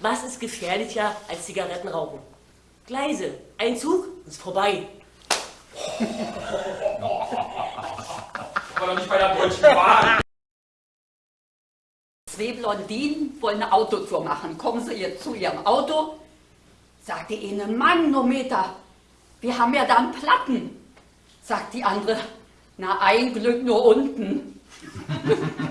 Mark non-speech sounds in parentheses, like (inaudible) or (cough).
Was ist gefährlicher als Zigarettenrauchen. Gleise, ein Zug ist vorbei. Aber doch nicht bei der Deutschen Bahn. Zwei Blondinen wollen eine Autotour machen. Kommen sie ihr zu ihrem Auto, sagt die eine, Manometer, wir haben ja da einen Platten. Sagt die andere, na ein Glück nur unten. (laughs)